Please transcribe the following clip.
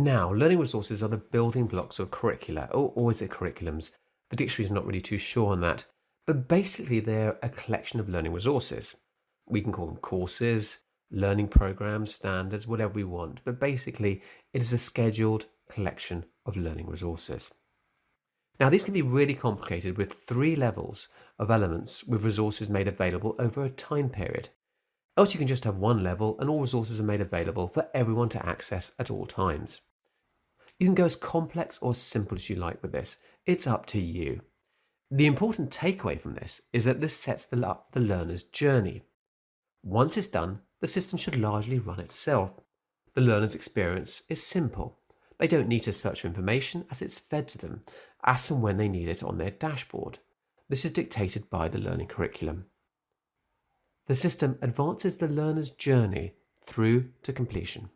Now, learning resources are the building blocks of curricula, or, or is it curriculums? The dictionary is not really too sure on that, but basically they're a collection of learning resources. We can call them courses, learning programs, standards, whatever we want, but basically it is a scheduled collection of learning resources. Now, these can be really complicated with three levels of elements with resources made available over a time period. Else you can just have one level and all resources are made available for everyone to access at all times. You can go as complex or simple as you like with this. It's up to you. The important takeaway from this is that this sets the, up the learner's journey. Once it's done, the system should largely run itself. The learner's experience is simple. They don't need to search for information as it's fed to them, as and when they need it on their dashboard. This is dictated by the learning curriculum. The system advances the learner's journey through to completion.